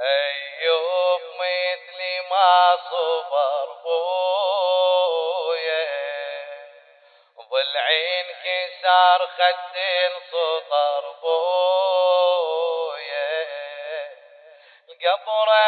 أيوب مثلي ما صبر بويا ضلعين كسار خدين سطر بويا. قبرك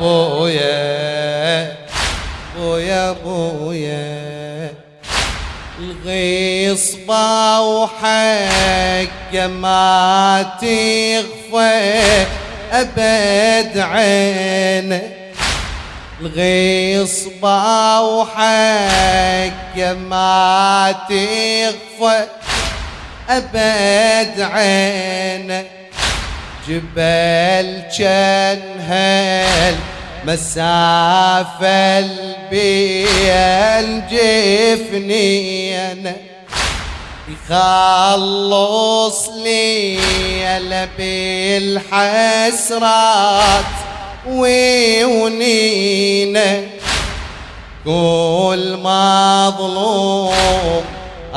بويا بويا بويا. الغصبة وحق ما تغفى أبد عين الغصبة وحق ما تغفى أبد عين جبل كان هال مسافة البيل جفنين يخلص لي بالحسرات ويونينا. كل مظلوم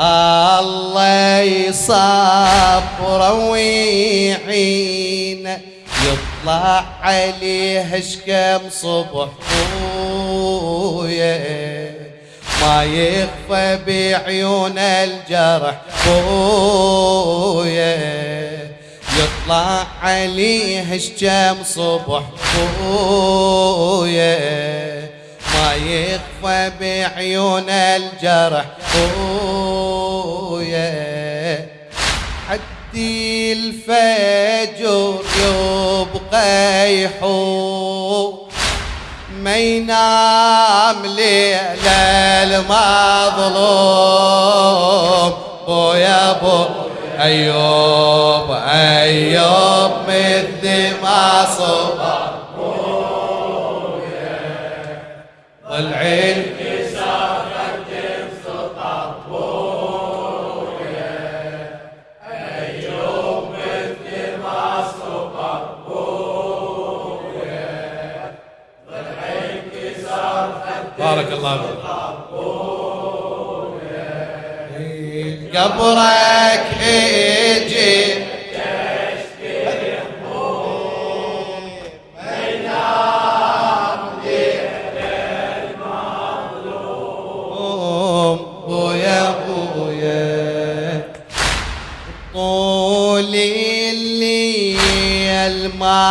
الله يصبر ويعين يطلع عليه شكم صبح بويا ما يخفى بعيون الجرح بويا يطلع عليه شكم صبح بويا ما يخفى بعيون الجرح بويا حدي الفجر يبقى يحوم ما ينام ليل المظلوم. بويا بو أيوب أيوب مثل ما صبر ضلعين بارك الله فيك. قبرك أجي أم بويا بويا. طول الليل ما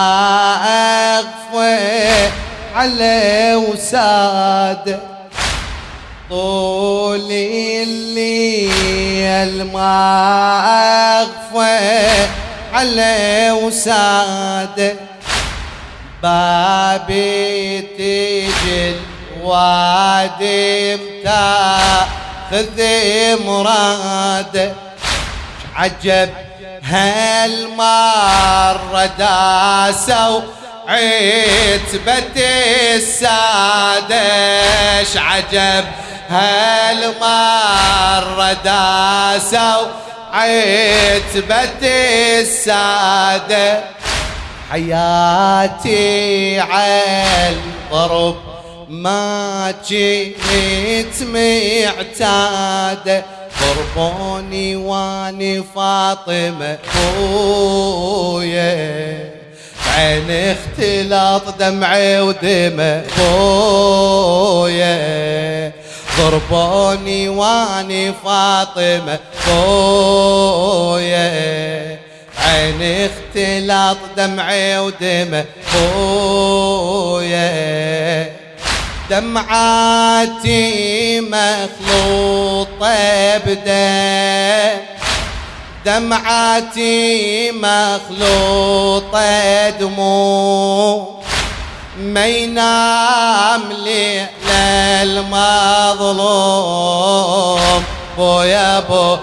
اغفى على وساد. طول الليل ما أغفى على وساد. بابي تجي الوادي متاخذ مراد. عجب هالمرة داسوا عتبة السادش عجب هالمرة داسوا. عتبة السادة حياتي عالضرب ما جيت معتادة ضربوني واني فاطمة خويا عين اختلاط دمعي ودمع خويا. ضربوني واني فاطمة خويا. عين اختلاط دمعي ودمع خويا. دمعاتي مخلوطة بدم دمعاتي مخلوطة دموع. ما ينام لي المظلوم بويا بو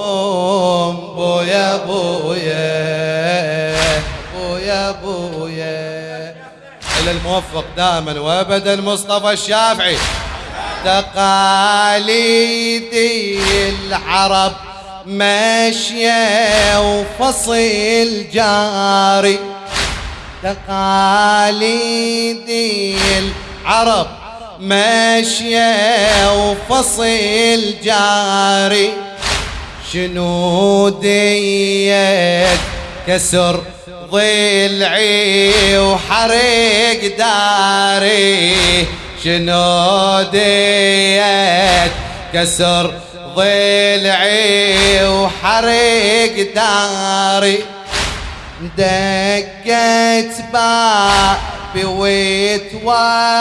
أم بويا بويا بويا بويا. الموفق دائما وابدا مصطفى الشافعي. تقاليد العرب. ماشية وفصيل جاري. تقاليد العرب ماشية وفصيل جاري. شنو ديت كسر ضلعي وحرق داري. شنو ديت كسر ضلعي وحرق داري. دقت بابي ويتوقع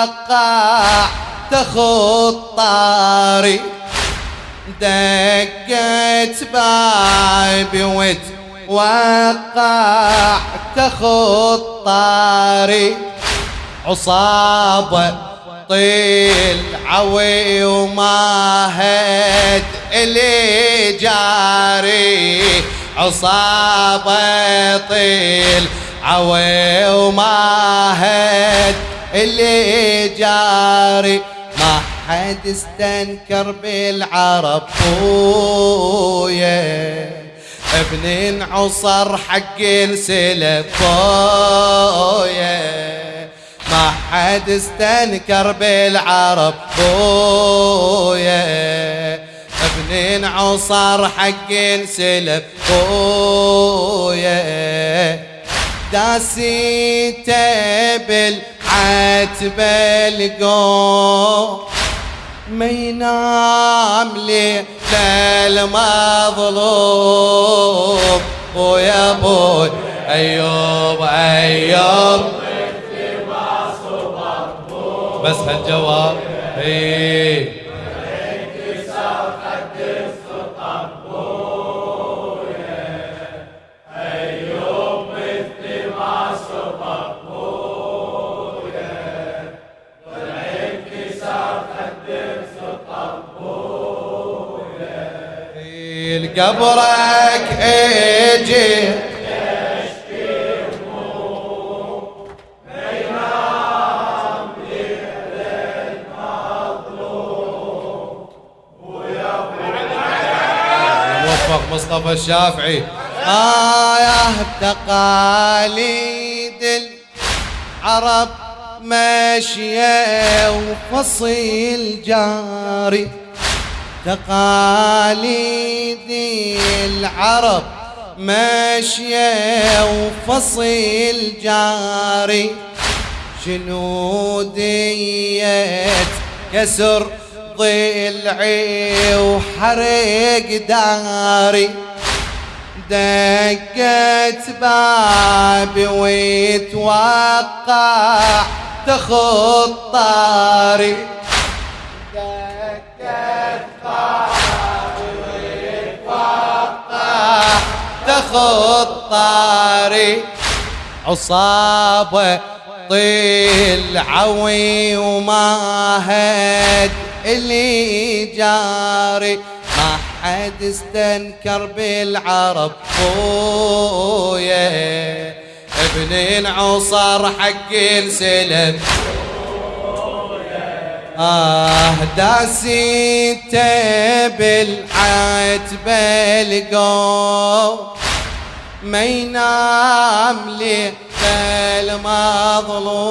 تخط طاري. دقت بابي ويتوقع تخط طاري. عصابة طيل عوي وما هد اللي جاري. عصابة طيل عوي وما هد اللي جاري. ما حد استنكر بالعرب بويا ابن عصر حق السلف بويا ما حد استنكر بالعرب بويا. ابن عصر حق السلف بويا. داسيته بالعتبة القوم. ما ينام لي المظلوم. بويا بوي أيوب أيوب. بس هالجواب. إيه قبرك إجي. مصطفى الشافعي. آه تقاليد العرب ماشية وفصيل جاري. تقاليد العرب ماشية وفصيل جاري. شنو ديت كسر ضلعي وحرق داري. دقت بابي ويتوقع تخط طاري. دقت بابي ويتوقع تخط طاري. عصابة طيل عوي وما هد اللي جاري. حد استنكر بالعرب خويا ابن عصر حق السلم. آه داسيته بالعتبة القوم ما ينام لي المظلوم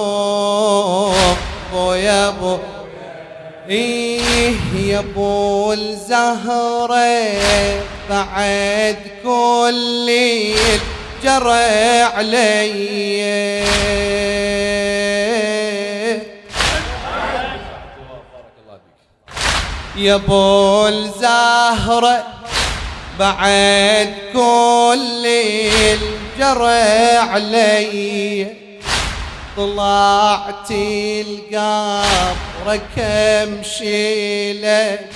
أبو إيه يا ابو الزهرة بعد كل ليل جرى علي. يا أبو الزهرة بعد كل ليل جرى علي. طلعت القبر كمشي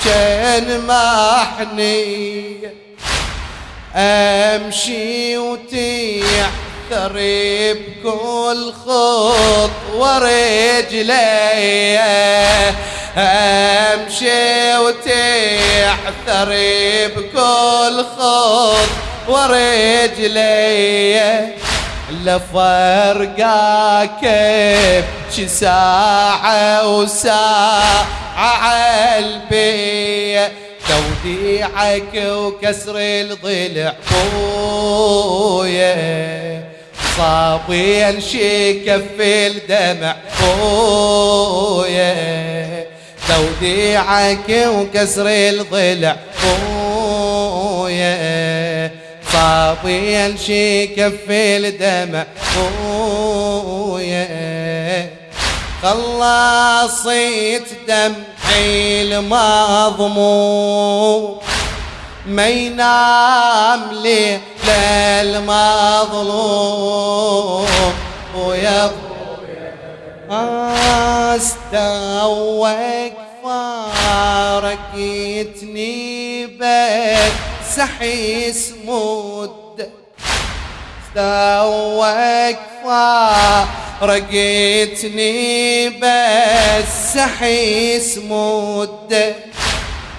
كان محني. أمشي وتيح ثري بكل خطوة رجلي أمشي وتحثري بكل خط ورجلي لفرقاك شي ساعة وساعة عالبي توديعك وكسر الضلع بويا صابين شي كف الدمع بويا توديعك وكسر الضلع خويا. صابين شي كف الدمع. خويا خلصيت دمعي المضموم ما ينام لي للمظلوم ويا أستوك فارقتني بك. سحيس مد استوك فارقتني بس سحيس مد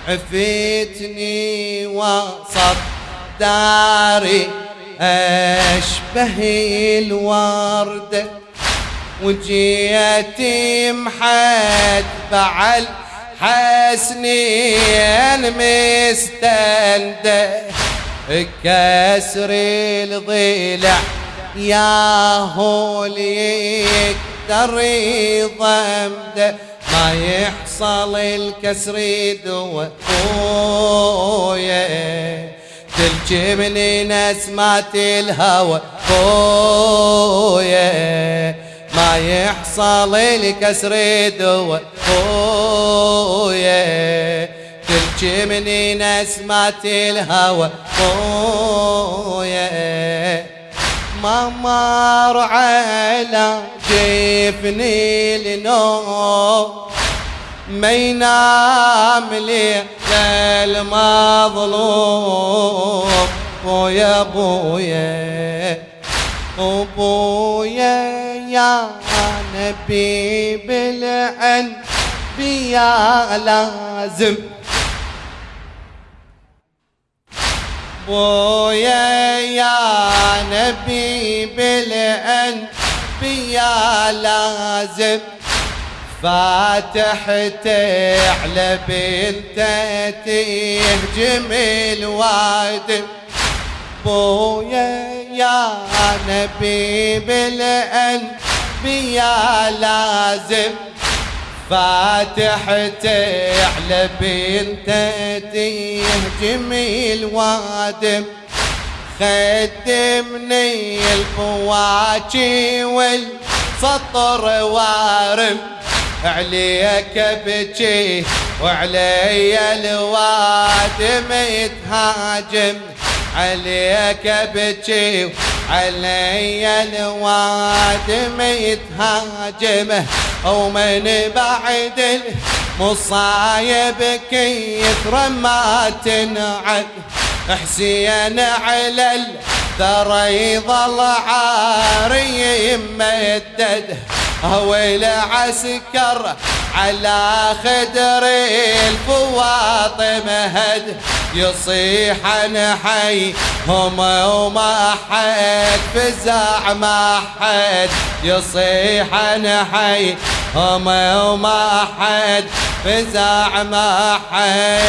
عفيتني وسط داري أشبه الوردة وجيتي محد بعل حسنين مستنده كسر الضلع يا هو يقدر يضمده ما يحصل الكسر دوا خويا تلجمني نسمات الهوى خويا ما يحصل الكسر دوا خويا تلجمني نسمات الهوى. خويا ما مر على جفني النوم ما ينام لي المظلوم ويا بويا وبويا يا نبي بالأنبياء لازم. بويا يا نبي بالأنبياء لازم. فاتحتي على بنته تهجم الوادم بويا يا نبي بالانبياء لازم. فاتحتي على بنته تهجم الوادم خدمني الفواكه والسطر وارم. عليك بجي وعلي الوادم يتهاجم. عليك بجي علي الوادم يتهاجم ومن بعد المصايب كيثر ما تنعد. حسين على الثرى يظل عاري يمدد هو العسكر على خدر الفواطم هد يصيح حي هم وما حد فزع ما حد يصيح حي هم وما حد فزع ما حد